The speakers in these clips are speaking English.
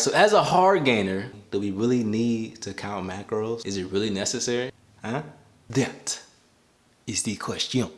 So as a hard gainer, do we really need to count macros? Is it really necessary? Huh? That is the question.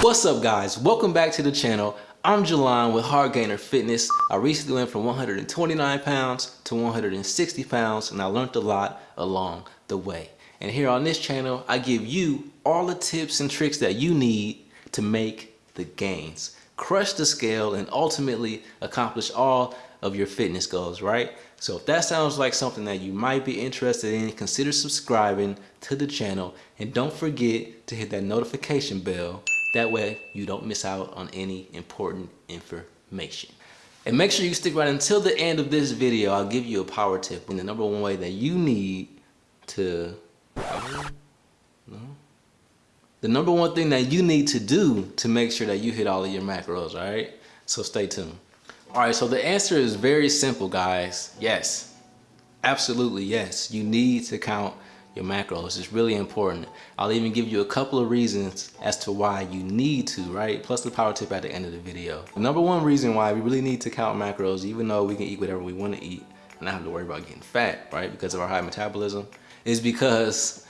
What's up guys? Welcome back to the channel. I'm Jelon with Hard Gainer Fitness. I recently went from 129 pounds to 160 pounds and I learned a lot along the way. And here on this channel, I give you all the tips and tricks that you need to make the gains, crush the scale, and ultimately accomplish all of your fitness goals, right? So if that sounds like something that you might be interested in, consider subscribing to the channel and don't forget to hit that notification bell. That way you don't miss out on any important information. And make sure you stick right until the end of this video. I'll give you a power tip and the number one way that you need to no? The number one thing that you need to do to make sure that you hit all of your macros, all right? So stay tuned. All right, so the answer is very simple, guys. Yes, absolutely yes. You need to count your macros. It's really important. I'll even give you a couple of reasons as to why you need to, right? Plus the power tip at the end of the video. The number one reason why we really need to count macros, even though we can eat whatever we want to eat and not have to worry about getting fat, right? Because of our high metabolism, is because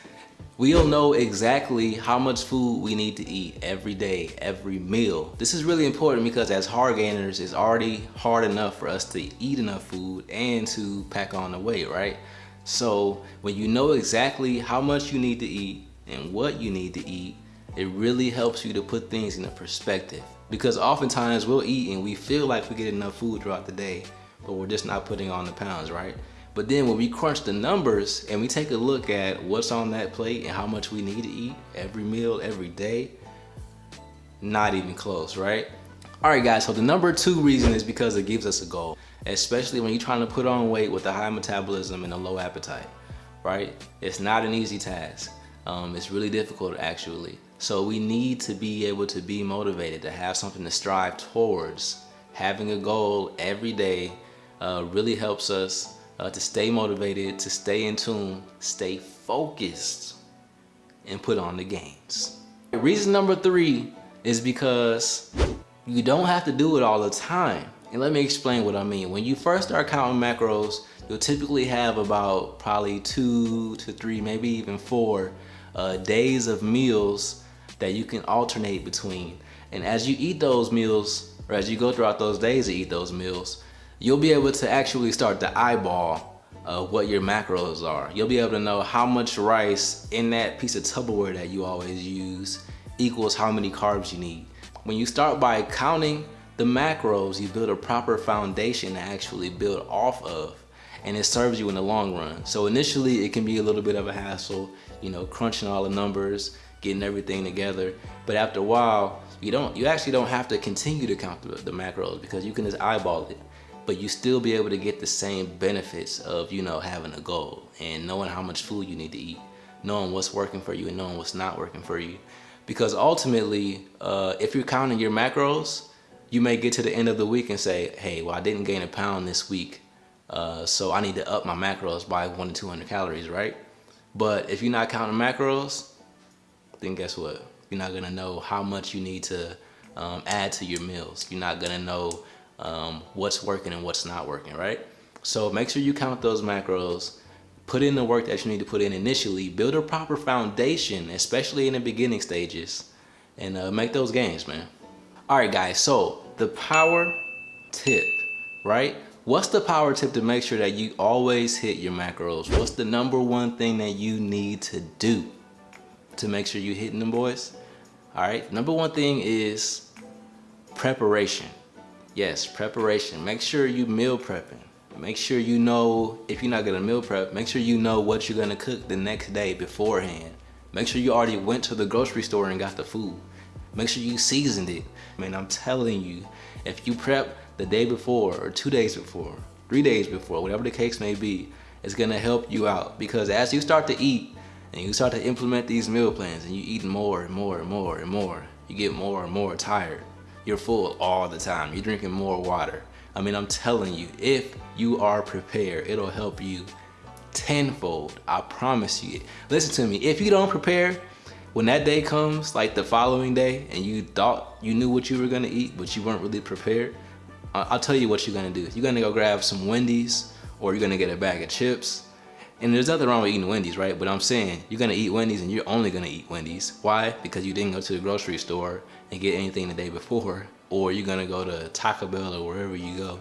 We'll know exactly how much food we need to eat every day, every meal. This is really important because as hard gainers, it's already hard enough for us to eat enough food and to pack on the weight, right? So when you know exactly how much you need to eat and what you need to eat, it really helps you to put things in a perspective. Because oftentimes we'll eat and we feel like we get enough food throughout the day, but we're just not putting on the pounds, right? But then when we crunch the numbers and we take a look at what's on that plate and how much we need to eat every meal, every day, not even close, right? All right, guys, so the number two reason is because it gives us a goal, especially when you're trying to put on weight with a high metabolism and a low appetite, right? It's not an easy task. Um, it's really difficult, actually. So we need to be able to be motivated, to have something to strive towards. Having a goal every day uh, really helps us uh, to stay motivated, to stay in tune, stay focused, and put on the gains. Reason number three is because you don't have to do it all the time. And let me explain what I mean. When you first start counting macros, you'll typically have about probably two to three, maybe even four uh, days of meals that you can alternate between. And as you eat those meals, or as you go throughout those days to eat those meals, you'll be able to actually start to eyeball uh, what your macros are. You'll be able to know how much rice in that piece of Tupperware that you always use equals how many carbs you need. When you start by counting the macros, you build a proper foundation to actually build off of and it serves you in the long run. So initially it can be a little bit of a hassle, you know, crunching all the numbers, getting everything together. But after a while, you don't, you actually don't have to continue to count the, the macros because you can just eyeball it but you still be able to get the same benefits of, you know, having a goal and knowing how much food you need to eat, knowing what's working for you and knowing what's not working for you. Because ultimately, uh, if you're counting your macros, you may get to the end of the week and say, hey, well, I didn't gain a pound this week, uh, so I need to up my macros by one to 200 calories, right? But if you're not counting macros, then guess what? You're not gonna know how much you need to um, add to your meals. You're not gonna know um, what's working and what's not working, right? So make sure you count those macros, put in the work that you need to put in initially, build a proper foundation, especially in the beginning stages, and uh, make those gains, man. All right, guys, so the power tip, right? What's the power tip to make sure that you always hit your macros? What's the number one thing that you need to do to make sure you're hitting them, boys? All right, number one thing is preparation. Yes, preparation. Make sure you meal prepping. Make sure you know, if you're not gonna meal prep, make sure you know what you're gonna cook the next day beforehand. Make sure you already went to the grocery store and got the food. Make sure you seasoned it. I mean, I'm telling you, if you prep the day before or two days before, three days before, whatever the case may be, it's gonna help you out because as you start to eat and you start to implement these meal plans and you eat more and more and more and more, you get more and more tired you're full all the time. You're drinking more water. I mean, I'm telling you, if you are prepared, it'll help you tenfold. I promise you. Listen to me. If you don't prepare, when that day comes, like the following day, and you thought you knew what you were gonna eat, but you weren't really prepared, I'll tell you what you're gonna do. You're gonna go grab some Wendy's, or you're gonna get a bag of chips. And there's nothing wrong with eating Wendy's, right? But I'm saying you're gonna eat Wendy's and you're only gonna eat Wendy's. Why? Because you didn't go to the grocery store and get anything the day before, or you're gonna go to Taco Bell or wherever you go.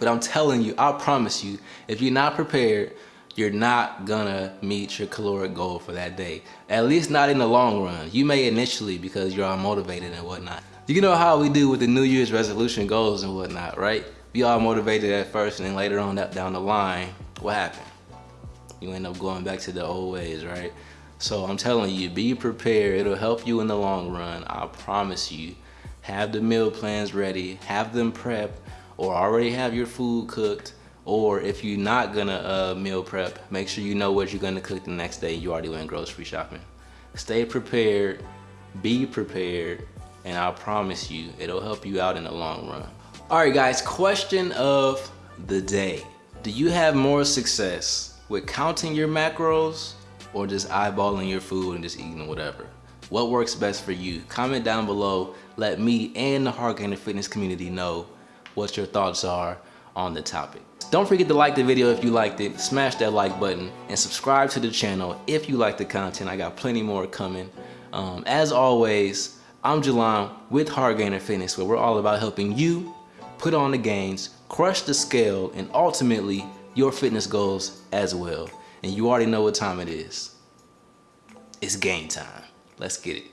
But I'm telling you, I promise you, if you're not prepared, you're not gonna meet your caloric goal for that day. At least not in the long run. You may initially because you're all motivated and whatnot. You know how we do with the New Year's resolution goals and whatnot, right? We all motivated at first and then later on down the line, what happened? You end up going back to the old ways, right? So I'm telling you, be prepared. It'll help you in the long run. I promise you. Have the meal plans ready, have them prepped, or already have your food cooked or if you're not gonna uh, meal prep, make sure you know what you're gonna cook the next day. You already went grocery shopping. Stay prepared, be prepared, and I promise you, it'll help you out in the long run. All right, guys, question of the day. Do you have more success with counting your macros or just eyeballing your food and just eating whatever? What works best for you? Comment down below. Let me and the Hard Gainer Fitness community know what your thoughts are on the topic. Don't forget to like the video if you liked it, smash that like button, and subscribe to the channel if you like the content. I got plenty more coming. Um, as always, I'm Jelon with Hard Gainer Fitness, where we're all about helping you put on the gains, crush the scale, and ultimately your fitness goals as well. And you already know what time it is. It's game time. Let's get it.